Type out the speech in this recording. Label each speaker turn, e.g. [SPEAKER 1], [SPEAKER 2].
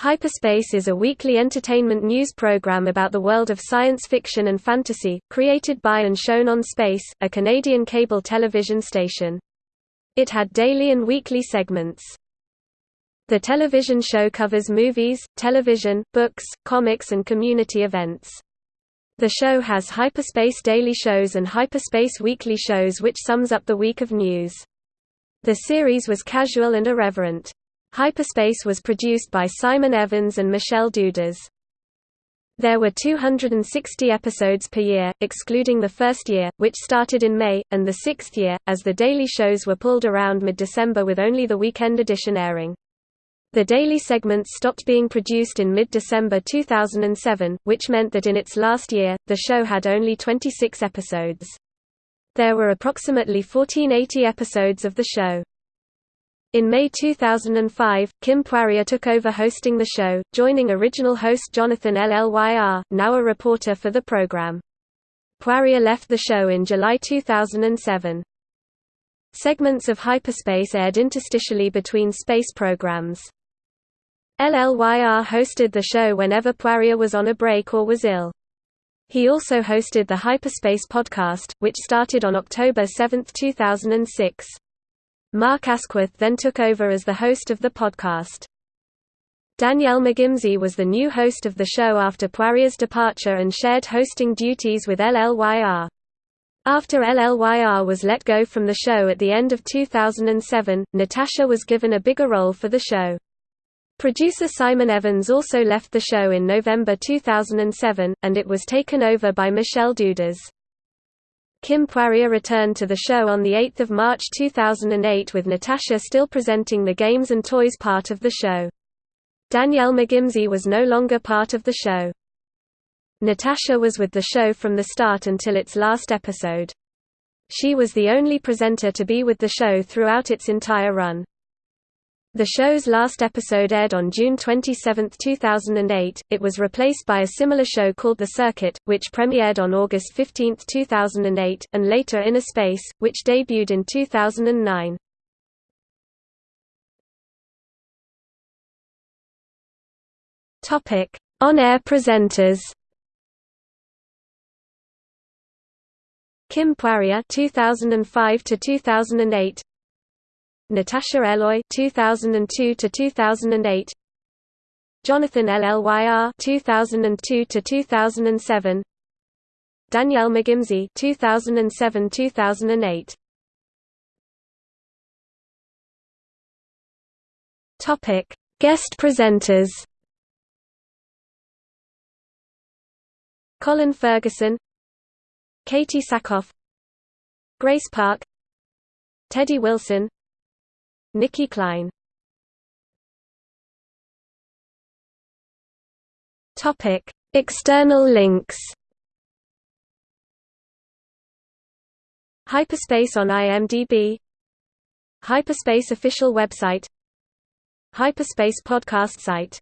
[SPEAKER 1] Hyperspace is a weekly entertainment news program about the world of science fiction and fantasy, created by and shown on Space, a Canadian cable television station. It had daily and weekly segments. The television show covers movies, television, books, comics and community events. The show has Hyperspace daily shows and Hyperspace weekly shows which sums up the week of news. The series was casual and irreverent. Hyperspace was produced by Simon Evans and Michelle Dudas. There were 260 episodes per year, excluding the first year, which started in May, and the sixth year, as the daily shows were pulled around mid-December with only the weekend edition airing. The daily segments stopped being produced in mid-December 2007, which meant that in its last year, the show had only 26 episodes. There were approximately 1480 episodes of the show. In May 2005, Kim Poirier took over hosting the show, joining original host Jonathan Llyr, now a reporter for the program. Poirier left the show in July 2007. Segments of hyperspace aired interstitially between space programs. LLYR hosted the show whenever Poirier was on a break or was ill. He also hosted the Hyperspace podcast, which started on October 7, 2006. Mark Asquith then took over as the host of the podcast. Danielle McGimsey was the new host of the show after Poirier's departure and shared hosting duties with LLYR. After LLYR was let go from the show at the end of 2007, Natasha was given a bigger role for the show. Producer Simon Evans also left the show in November 2007, and it was taken over by Michelle Dudas. Kim Poirier returned to the show on 8 March 2008 with Natasha still presenting the games and toys part of the show. Danielle McGimsey was no longer part of the show. Natasha was with the show from the start until its last episode. She was the only presenter to be with the show throughout its entire run. The show's last episode aired on June 27, 2008. It was replaced by a similar show called The Circuit, which premiered on August 15, 2008, and later Inner Space, which debuted in 2009. Topic: On-air presenters. Kim Poirier 2005 to 2008 Natasha Eloi 2002 to 2008 Jonathan Llyr 2002 to 2007 Danielle McGimsey 2007-2008 Topic Guest presenters. Colin Ferguson Katee Sackhoff Grace Park Teddy Wilson Nicki Klein. Topic: External links. Hyperspace on IMDb Hyperspace official website. Hyperspace podcast site